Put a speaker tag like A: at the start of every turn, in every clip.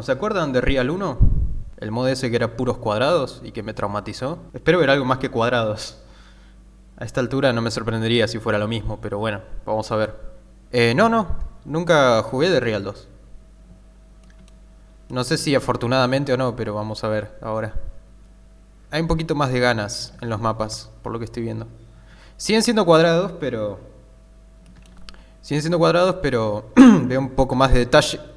A: ¿Se acuerdan de Real 1? El mod ese que era puros cuadrados y que me traumatizó. Espero ver algo más que cuadrados. A esta altura no me sorprendería si fuera lo mismo, pero bueno, vamos a ver. Eh, no, no, nunca jugué de Real 2. No sé si afortunadamente o no, pero vamos a ver ahora. Hay un poquito más de ganas en los mapas, por lo que estoy viendo. Siguen siendo cuadrados, pero... Siguen siendo cuadrados, pero veo un poco más de detalle.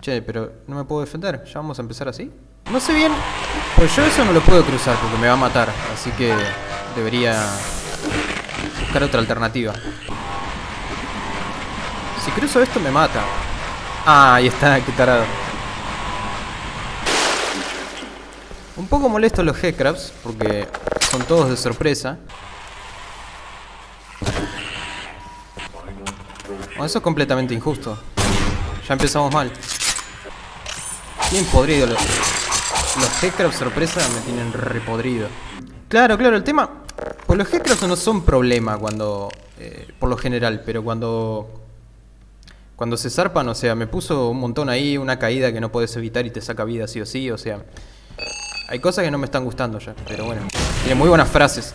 A: Che, pero no me puedo defender. ¿Ya vamos a empezar así? No sé bien... Pues yo eso no lo puedo cruzar porque me va a matar. Así que debería buscar otra alternativa. Si cruzo esto me mata. Ah, ahí está, qué tarado. Un poco molesto los Headcrabs porque son todos de sorpresa. Bueno, eso es completamente injusto. Ya empezamos mal. Bien podrido. Los, los Headcrabs sorpresa me tienen repodrido. Claro, claro, el tema... Pues los Headcrabs no son problema cuando... eh, por lo general, pero cuando... Cuando se zarpan, o sea, me puso un montón ahí, una caída que no puedes evitar y te saca vida sí o sí, o sea... Hay cosas que no me están gustando ya, pero bueno. Tiene muy buenas frases.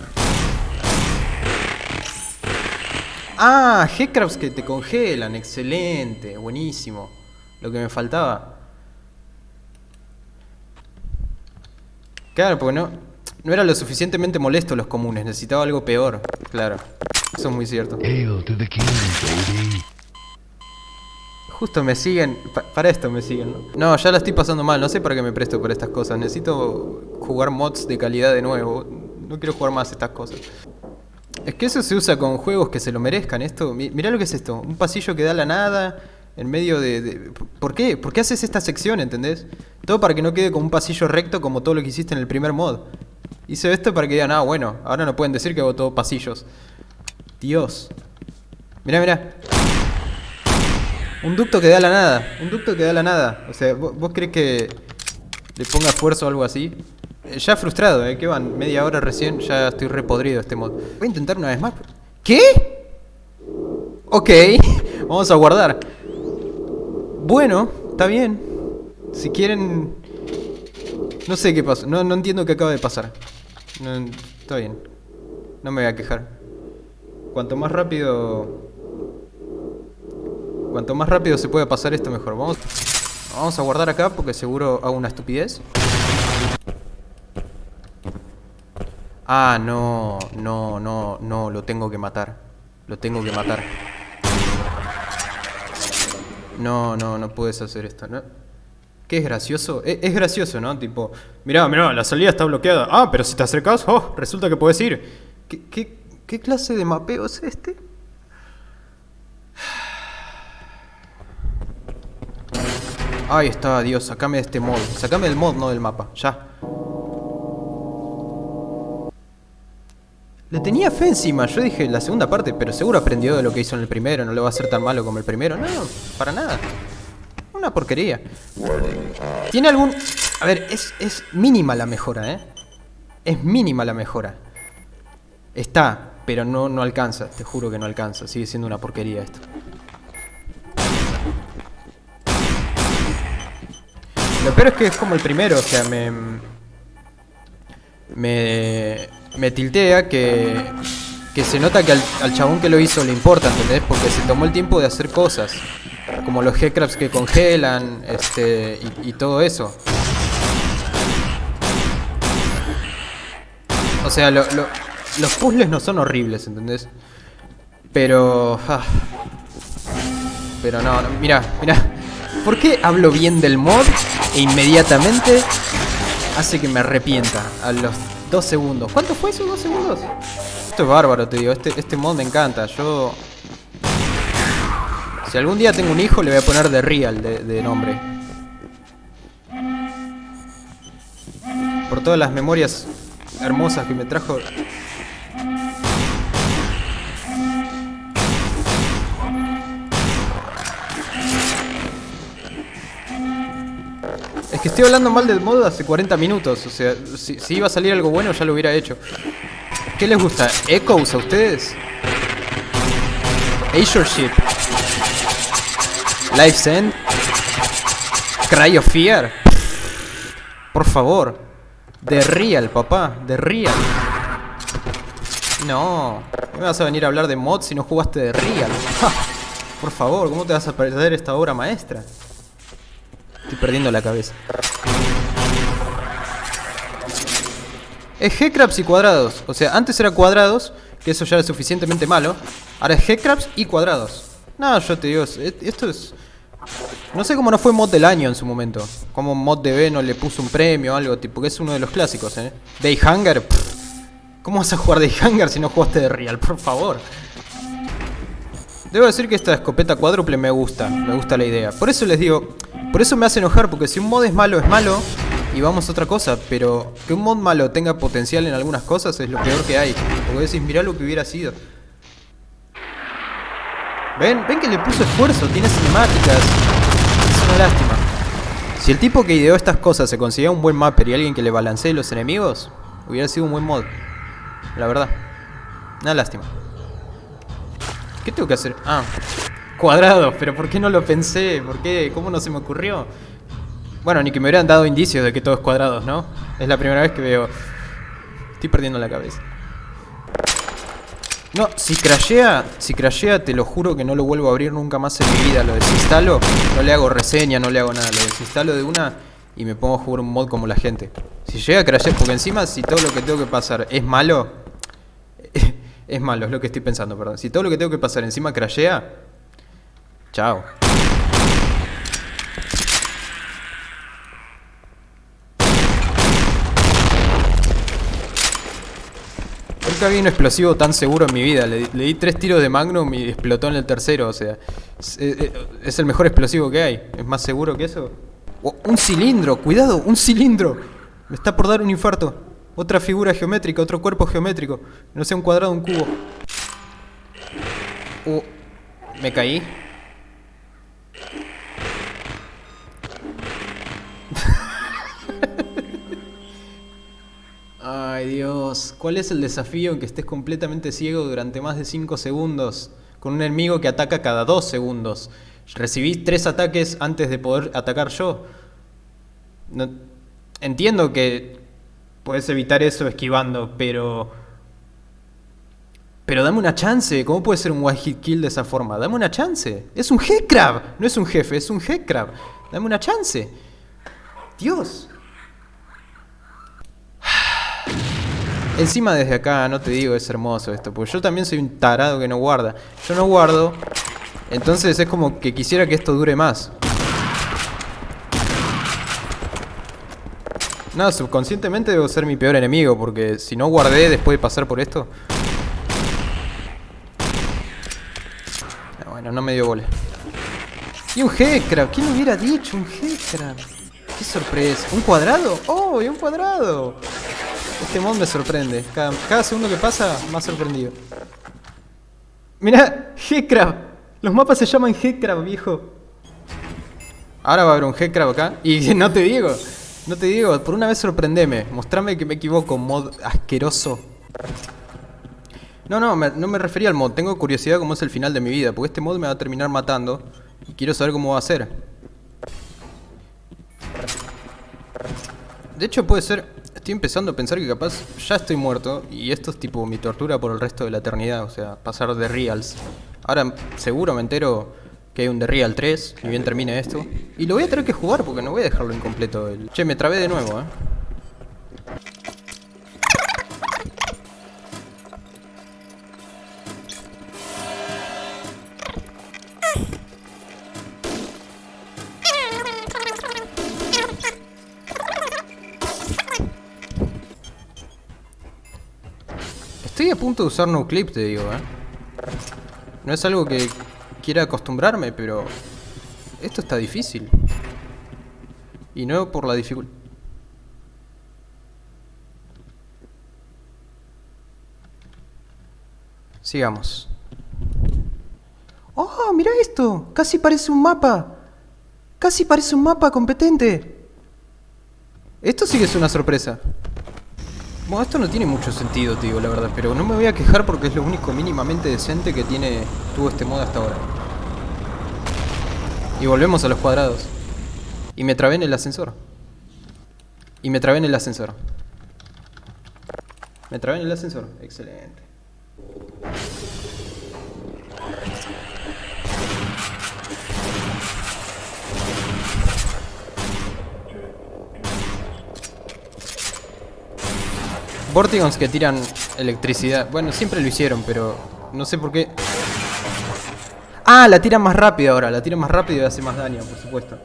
A: Ah, Headcrabs que te congelan, excelente, buenísimo. Lo que me faltaba. Claro, porque no, no era lo suficientemente molesto los comunes, necesitaba algo peor, claro. Eso es muy cierto. Justo me siguen, pa- para esto me siguen, ¿no? No, ya la estoy pasando mal, no sé para qué me presto por estas cosas. Necesito jugar mods de calidad de nuevo. No quiero jugar más estas cosas. Es que eso se usa con juegos que se lo merezcan. Esto, mi- mirá lo que es esto. Un pasillo que da a la nada en medio de, ¿Por qué? ¿Por qué haces esta sección, entendés? Todo para que no quede como un pasillo recto como todo lo que hiciste en el primer mod. Hice esto para que digan, ah, bueno, ahora no pueden decir que hago todo pasillos. Dios. Mirá, mirá. Un ducto que da la nada. Un ducto que da la nada. O sea, ¿vos, vos crees que le ponga esfuerzo o algo así? Eh, ya frustrado, ¿eh? Que van media hora recién. Ya estoy repodrido este mod. Voy a intentar una vez más. ¿Qué? Ok. Vamos a guardar. Bueno, está bien. Si quieren... No sé qué pasó. No, no entiendo qué acaba de pasar. No, está bien. No me voy a quejar. Cuanto más rápido Cuanto más rápido se pueda pasar esto, mejor. Vamos, vamos a guardar acá porque seguro hago una estupidez. Ah, no, no, no, no, lo tengo que matar. Lo tengo que matar. No, no, no puedes hacer esto, ¿no? ¿Qué es gracioso? E- Es, gracioso, ¿no? Tipo, mirá, mirá, la salida está bloqueada. Ah, pero si te acercas, oh, resulta que puedes ir. ¿Qué, qué, clase de mapeo es este? Ahí está, Dios, sacame de este mod. Sacame del mod, no del mapa. Ya. Le tenía fe encima. Yo dije la segunda parte, pero seguro aprendió de lo que hizo en el primero. No le va a ser tan malo como el primero. No, para nada. Una porquería. Tiene algún... A ver, es, es mínima la mejora, ¿eh? Es mínima la mejora. Está, pero no, no alcanza. Te juro que no alcanza. Sigue siendo una porquería esto. Lo peor es que es como el primero, o sea, me... Me... Me tiltea que... Que se nota que al, al chabón que lo hizo le importa, ¿entendés? Porque se tomó el tiempo de hacer cosas. Como los headcrabs que congelan, este... Y, todo eso. O sea, lo- lo- los puzzles no son horribles, ¿entendés? Pero... ah. Pero no, no, mira, mira. ¿Por qué hablo bien del mod e inmediatamente hace que me arrepienta a los dos segundos? ¿Cuánto fue esos dos segundos? Esto es bárbaro, te digo. Este, este mod me encanta. Yo... Si algún día tengo un hijo, le voy a poner The Real de, de nombre. Por todas las memorias hermosas que me trajo que estoy hablando mal del mod hace 40 minutos. O sea, si, iba a salir algo bueno ya lo hubiera hecho. ¿Qué les gusta? ¿Echoes a ustedes? Azure Ship. Life's End. Cry of Fear. Por favor. De Real, papá. De Real. No. ¿Cómo me vas a venir a hablar de mods si no jugaste de Real? Por favor, ¿cómo te vas a perder esta obra maestra? Estoy perdiendo la cabeza. Es G-Crabs y cuadrados. O sea, antes era cuadrados, que eso ya es suficientemente malo. Ahora es G-Crabs y cuadrados. No, yo te digo, es- esto es... No sé cómo no fue mod del año en su momento. Como mod de no le puso un premio o algo, tipo, que es uno de los clásicos, ¿eh? Day Hunger. ¿Cómo vas a jugar Day Hunger si no jugaste de Real? Por favor. Debo decir que esta escopeta cuádruple me gusta, me gusta la idea. Por eso les digo, por eso me hace enojar, porque si un mod es malo, es malo, y vamos a otra cosa. Pero que un mod malo tenga potencial en algunas cosas es lo peor que hay. Porque decís, mirá lo que hubiera sido. ¿Ven? ¿Ven que le puso esfuerzo? Tiene cinemáticas. Es una lástima. Si el tipo que ideó estas cosas se conseguía un buen mapper y alguien que le balancee los enemigos, hubiera sido un buen mod. La verdad. Una lástima. ¿Qué tengo que hacer? Ah, cuadrado. Pero ¿por qué no lo pensé? ¿Por qué? ¿Cómo no se me ocurrió? Bueno, ni que me hubieran dado indicios de que todo es cuadrados, ¿no? Es la primera vez que veo... Estoy perdiendo la cabeza. No, si crashea, si crashea, te lo juro que no lo vuelvo a abrir nunca más en mi vida. Lo desinstalo, no le hago reseña, no le hago nada. Lo desinstalo de una y me pongo a jugar un mod como la gente. Si llega a crashear, porque encima si todo lo que tengo que pasar es malo, es malo, es lo que estoy pensando, perdón. Si todo lo que tengo que pasar encima crashea, chao. Nunca vi un explosivo tan seguro en mi vida. Le, di- tres tiros de Magnum y explotó en el tercero. O sea, es, el mejor explosivo que hay. ¿Es más seguro que eso? Un cilindro, cuidado, un cilindro. Me está por dar un infarto. Otra figura geométrica, otro cuerpo geométrico. No sea un cuadrado, un cubo. Oh, me caí. Dios, ¿cuál es el desafío en que estés completamente ciego durante más de 5 segundos? Con un enemigo que ataca cada 2 segundos. Recibí 3 ataques antes de poder atacar yo. No- entiendo que puedes evitar eso esquivando, pero... Pero dame una chance, ¿cómo puede ser un one hit kill de esa forma? Dame una chance. Es un Headcrab, no es un jefe, es un Headcrab. Dame una chance. Dios. Encima desde acá, no te digo, es hermoso esto, porque yo también soy un tarado que no guarda. Yo no guardo, entonces es como que quisiera que esto dure más. No, subconscientemente debo ser mi peor enemigo, porque si no guardé después de pasar por esto... Ah, Bueno, no me dio bola. Y un Headcrab, ¿quién hubiera dicho? Un Headcrab. Qué sorpresa. ¿Un cuadrado? ¡Oh, y un cuadrado! Este mod me sorprende. Cada, segundo que pasa, más sorprendido. Mirá, Headcrab. Los mapas se llaman Headcrab, viejo. Ahora va a haber un Headcrab acá. Y no te digo, no te digo, por una vez sorprendeme. Mostrame que me equivoco, mod asqueroso. No, no, no me refería al mod. Tengo curiosidad cómo es el final de mi vida. Porque este mod me va a terminar matando. Y quiero saber cómo va a ser. De hecho puede ser... Estoy empezando a pensar que capaz ya estoy muerto y esto es tipo mi tortura por el resto de la eternidad, o sea, pasar de Reals. Ahora seguro me entero que hay un The Real 3, y bien termine esto. Y lo voy a tener que jugar porque no voy a dejarlo incompleto. Che, me trabé de nuevo, eh. Punto de usar no clip, te digo, eh. No es algo que quiera acostumbrarme, pero esto está difícil. Y no por la dificultad. Sigamos. ¡Oh, mira esto! Casi parece un mapa. Casi parece un mapa competente. Esto sí que es una sorpresa. Esto no tiene mucho sentido, tío, la verdad, pero no me voy a quejar porque es lo único mínimamente decente que tiene tuvo este modo hasta ahora. Y volvemos a los cuadrados. Y me trabé en el ascensor. Y me trabé en el ascensor. Me trabé en el ascensor. Excelente. Vortigons que tiran electricidad. Bueno, siempre lo hicieron, pero no sé por qué. Ah, la tiran más rápido ahora. La tiran más rápido y hace más daño, por supuesto.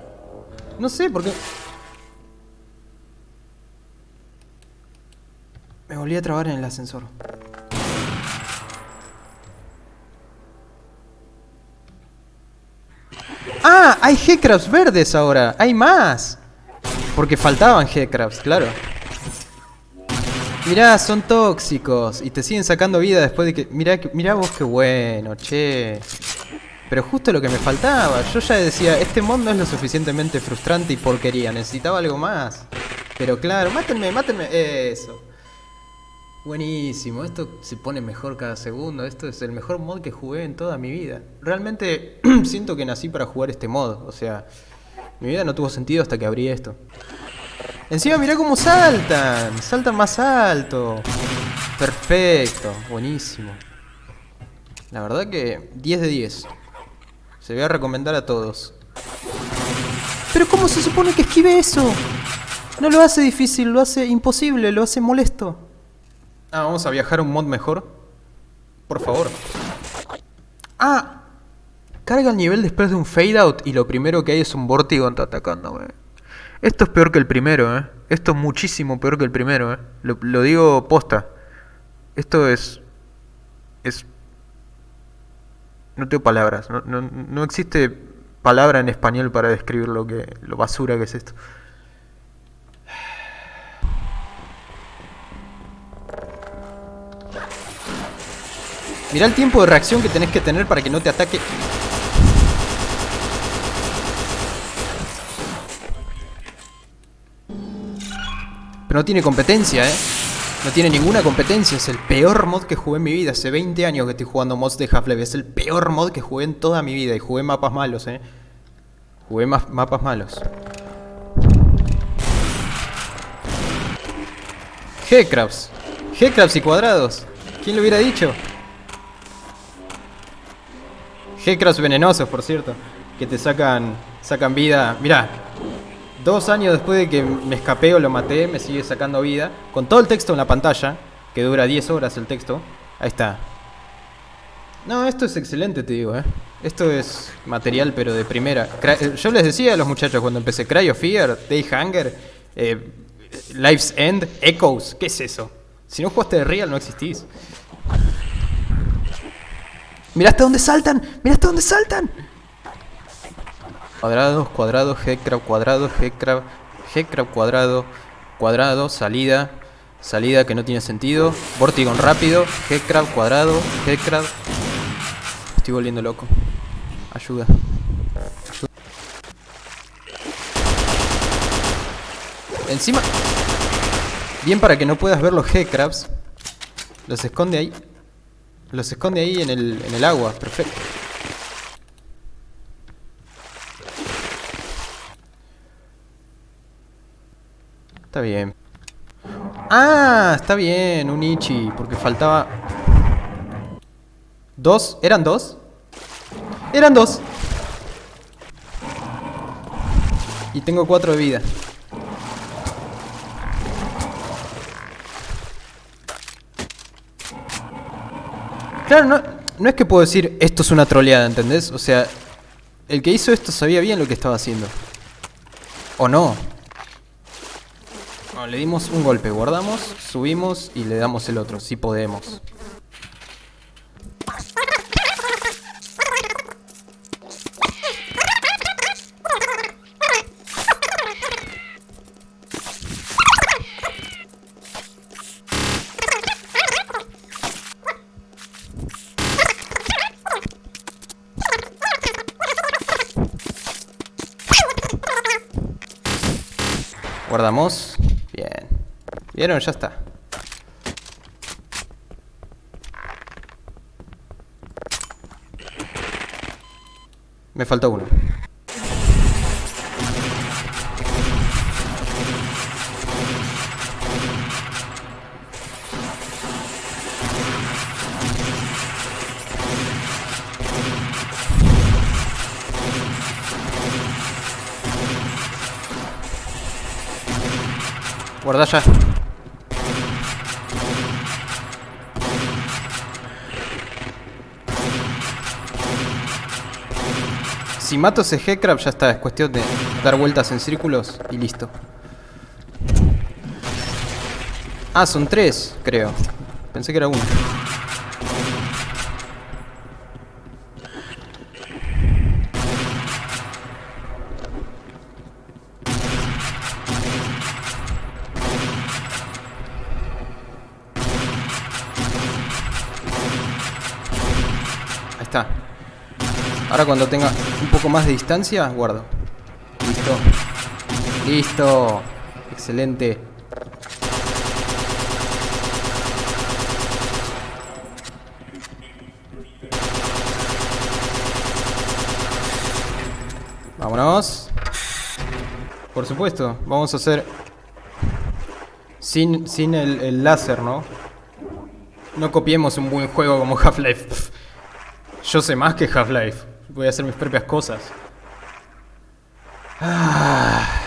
A: No sé por qué. Me volví a trabar en el ascensor. ¡Ah! Hay G-Crabs verdes ahora. Hay más. Porque faltaban G-Crabs, claro. Mirá, son tóxicos. Y te siguen sacando vida después de que... Mirá, mirá vos qué bueno, che. Pero justo lo que me faltaba. Yo ya decía, este mod no es lo suficientemente frustrante y porquería. Necesitaba algo más. Pero claro, mátenme, mátenme. Eso. Buenísimo, esto se pone mejor cada segundo. Esto es el mejor mod que jugué en toda mi vida. Realmente siento que nací para jugar este mod. O sea, mi vida no tuvo sentido hasta que abrí esto. Encima mirá cómo saltan. Saltan más alto. Perfecto, buenísimo. La verdad que 10 de 10. Se voy a recomendar a todos. Pero ¿cómo se supone que esquive eso? No lo hace difícil, lo hace imposible, lo hace molesto. Ah, vamos a viajar a un mod mejor. Por favor. Ah, carga el nivel después de un fade out y lo primero que hay es un Vortigon atacándome. Esto es peor que el primero, ¿eh? Esto es muchísimo peor que el primero, ¿eh? Lo, digo posta. Esto es... Es... No tengo palabras. No, no, no existe palabra en español para describir lo que... Lo basura que es esto. Mirá el tiempo de reacción que tenés que tener para que no te ataque. Pero no tiene competencia, ¿eh? No tiene ninguna competencia. Es el peor mod que jugué en mi vida. Hace 20 años que estoy jugando mods de Half-Life. Es el peor mod que jugué en toda mi vida. Y jugué mapas malos, ¿eh? Jugué ma- mapas malos. G-Crabs. Y cuadrados. ¿Quién lo hubiera dicho? G-Crabs venenosos, por cierto. Que te sacan, sacan vida. Mirá, Dos años después de que me escapé o lo maté, me sigue sacando vida. Con todo el texto en la pantalla, que dura 10 horas el texto. Ahí está. No, esto es excelente, te digo, ¿eh? Esto es material, pero de primera. Eh, Yo les decía a los muchachos cuando empecé, Cry of Fear, Day Hunger, eh, Life's End, Echoes. ¿Qué es eso? Si no jugaste de Real, no existís. ¡Mirá hasta dónde saltan! ¡Mirá hasta dónde saltan! Cuadrados, cuadrados, G-Crab, cuadrado, G-Crab, cuadrado, cuadrado, salida, salida que no tiene sentido, Vortigon rápido, G-Crab, cuadrado, G-Crab. Estoy volviendo loco. Ayuda. Ayuda. Encima... Bien para que no puedas ver los G-Crabs. Los esconde ahí. Los esconde ahí en el, en el agua. Perfecto. Está bien. Ah, está bien, un Ichi, porque faltaba... ¿Dos? ¿Eran dos? Eran dos. Y tengo cuatro de vida. Claro, no, no es que puedo decir esto es una troleada, ¿entendés? O sea, el que hizo esto sabía bien lo que estaba haciendo. ¿O no? Le dimos un golpe, guardamos, subimos y le damos el otro, si podemos. Guardamos. ¿Vieron? Ya está. Me faltó uno. Guarda ya. Si mato ese Headcrab ya está, es cuestión de dar vueltas en círculos y listo. Ah, son tres, creo. Pensé que era uno. Ahí está. Ahora cuando tenga un poco más de distancia, guardo. Listo. Listo. Excelente. Vámonos. Por supuesto, vamos a hacer... Sin, sin el, el láser, ¿no? No copiemos un buen juego como Half-Life. Yo sé más que Half-Life. Voy a hacer mis propias cosas. Ah.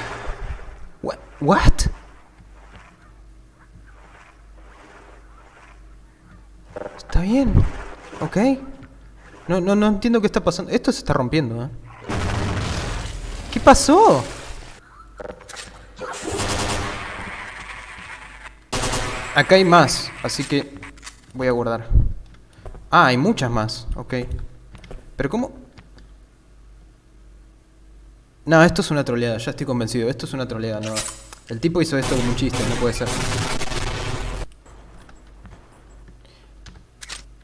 A: What? Está bien. Ok. No, no, no entiendo qué está pasando. Esto se está rompiendo, ¿eh? ¿Qué pasó? Acá hay más, así que voy a guardar. Ah, hay muchas más, ok. Pero ¿cómo? No, esto es una troleada, ya estoy convencido. Esto es una troleada, no. El tipo hizo esto como un chiste, no puede ser.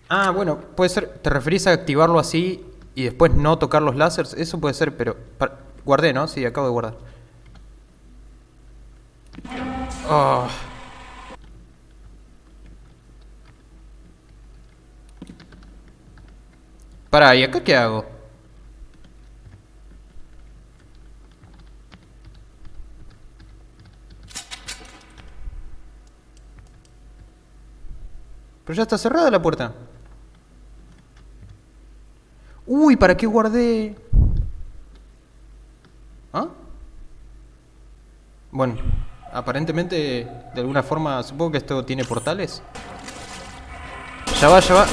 A: Ah, bueno, puede ser. ¿Te referís a activarlo así y después no tocar los láseres? Eso puede ser, pero... Guardé, ¿no? Sí, acabo de guardar. Oh. Pará, ¿y acá qué hago? Pero ya está cerrada la puerta. Uy, ¿para qué guardé? ¿Ah? Bueno, aparentemente, de alguna forma, supongo que esto tiene portales. Ya va, ya va.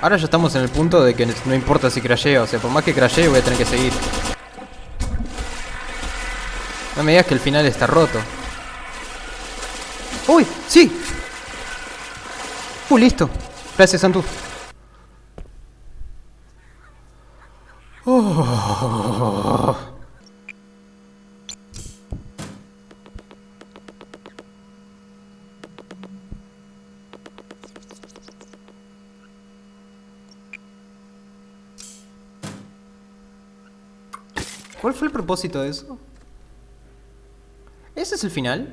A: Ahora ya estamos en el punto de que no importa si crasheo, o sea, por más que crashee voy a tener que seguir. No me digas que el final está roto. ¡Uy! ¡Sí! ¡Uh, listo! Gracias, Santu. Oh. ¿Cuál fue el propósito de eso? ¿Ese es el final?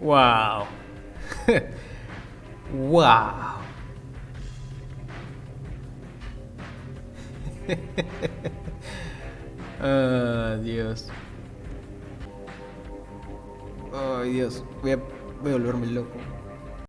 A: wow. wow. Ah, Dios. Ay, Dios. Voy a, Loco.